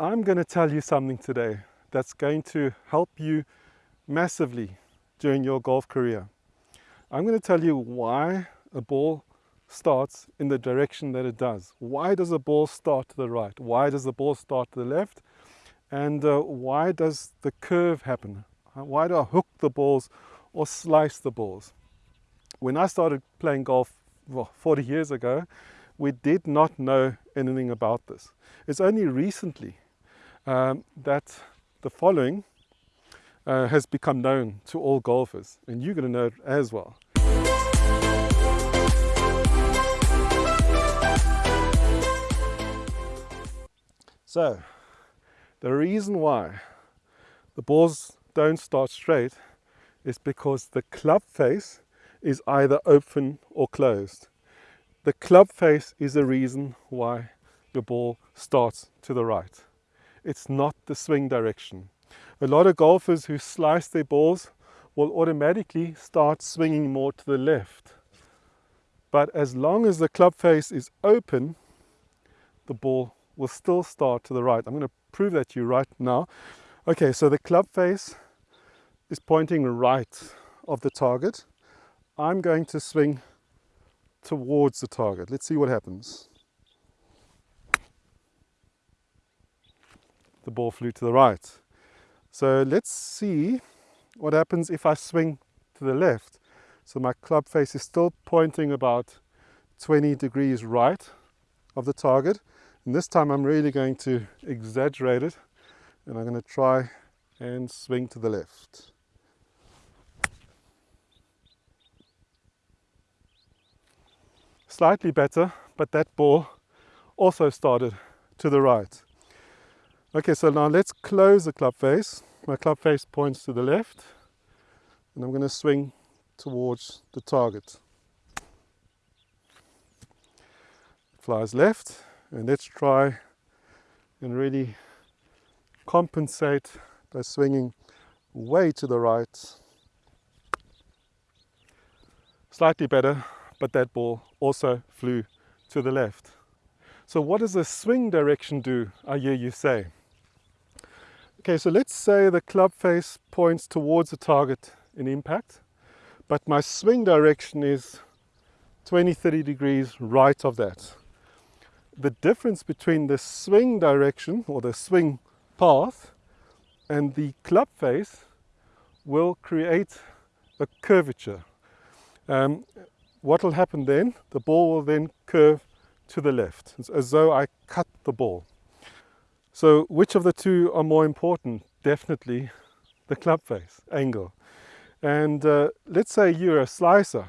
I'm going to tell you something today that's going to help you massively during your golf career. I'm going to tell you why a ball starts in the direction that it does. Why does a ball start to the right? Why does the ball start to the left? And uh, why does the curve happen? Why do I hook the balls or slice the balls? When I started playing golf well, 40 years ago, we did not know anything about this. It's only recently um, that the following uh, has become known to all golfers, and you're going to know it as well. So, the reason why the balls don't start straight is because the club face is either open or closed. The club face is the reason why your ball starts to the right. It's not the swing direction. A lot of golfers who slice their balls will automatically start swinging more to the left. But as long as the club face is open, the ball will still start to the right. I'm going to prove that to you right now. Okay, so the club face is pointing right of the target. I'm going to swing towards the target. Let's see what happens. The ball flew to the right. So let's see what happens if I swing to the left. So my club face is still pointing about 20 degrees right of the target. And this time I'm really going to exaggerate it and I'm going to try and swing to the left. Slightly better, but that ball also started to the right. Okay, so now let's close the club face. My club face points to the left and I'm going to swing towards the target. Flies left and let's try and really compensate by swinging way to the right. Slightly better, but that ball also flew to the left. So what does the swing direction do, I hear you say? Okay, so let's say the club face points towards the target in impact, but my swing direction is 20, 30 degrees right of that. The difference between the swing direction or the swing path and the club face will create a curvature. Um, what will happen then? The ball will then curve to the left, as though I cut the ball. So which of the two are more important? Definitely the club face angle. And uh, let's say you're a slicer.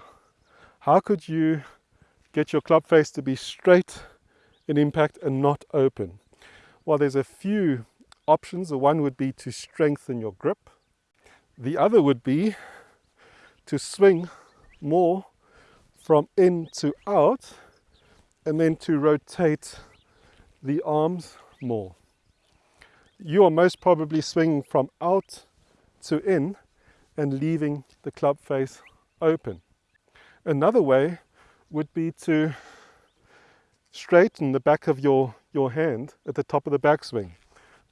How could you get your club face to be straight in impact and not open? Well, there's a few options. The one would be to strengthen your grip. The other would be to swing more from in to out and then to rotate the arms more. You are most probably swinging from out to in and leaving the club face open. Another way would be to straighten the back of your, your hand at the top of the backswing.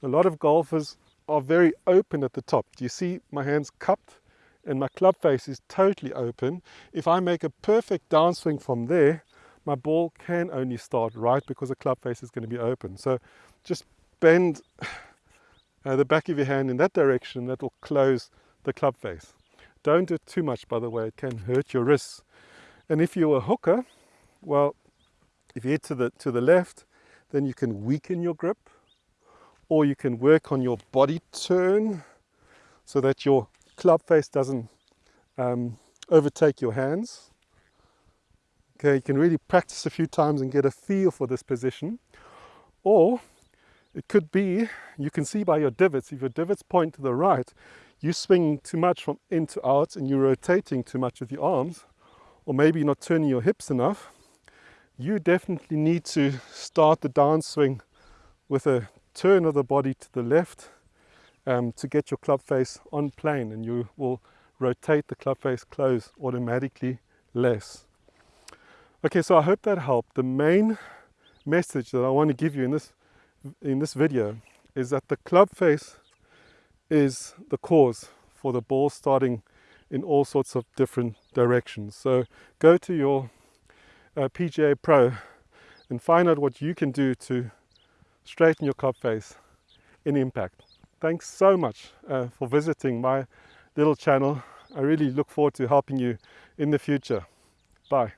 A lot of golfers are very open at the top. Do you see my hands cupped and my club face is totally open? If I make a perfect downswing from there, my ball can only start right because the club face is going to be open. So just bend uh, the back of your hand in that direction, that will close the club face. Don't do it too much, by the way, it can hurt your wrists. And if you're a hooker, well, if you hit to the, to the left, then you can weaken your grip, or you can work on your body turn so that your club face doesn't um, overtake your hands. Okay, you can really practice a few times and get a feel for this position. Or it could be, you can see by your divots, if your divots point to the right, you swing too much from in to out and you're rotating too much with your arms, or maybe not turning your hips enough, you definitely need to start the downswing with a turn of the body to the left um, to get your club face on plane and you will rotate the club face close automatically less. Okay, so I hope that helped. The main message that I want to give you in this, in this video is that the club face is the cause for the ball starting in all sorts of different directions. So go to your uh, PGA Pro and find out what you can do to straighten your club face in impact. Thanks so much uh, for visiting my little channel. I really look forward to helping you in the future. Bye.